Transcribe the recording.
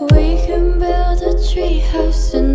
We can build a treehouse in